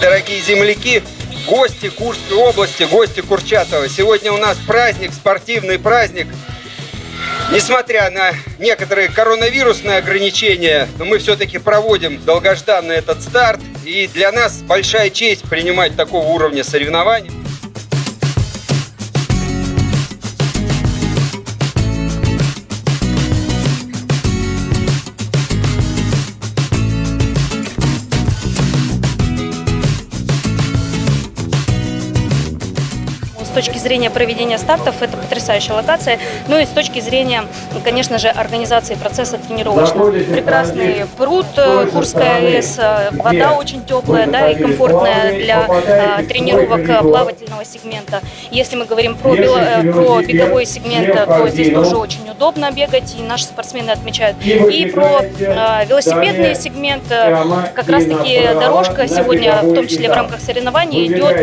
дорогие земляки, гости Курской области, гости Курчатова. Сегодня у нас праздник, спортивный праздник. Несмотря на некоторые коронавирусные ограничения, но мы все-таки проводим долгожданный этот старт. И для нас большая честь принимать такого уровня соревнований. С точки зрения проведения стартов это потрясающая локация. Ну и с точки зрения, конечно же, организации процесса тренировочного. Прекрасный пруд э, Курская АЭС, э, вода очень теплая да, и комфортная для э, тренировок плавательного сегмента. Если мы говорим про, про беговой сегмент, то здесь тоже очень удобно бегать, и наши спортсмены отмечают. И про э, велосипедный сегмент, как раз-таки дорожка сегодня, в том числе в рамках соревнований, идет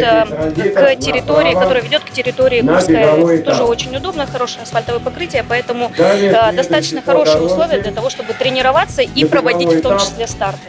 к территории, которая ведет к территории Курской АЭС. Тоже очень удобно, хорошее асфальтовое покрытие, поэтому э, достаточно хорошие условия для того, чтобы тренироваться и проводить в том числе старты.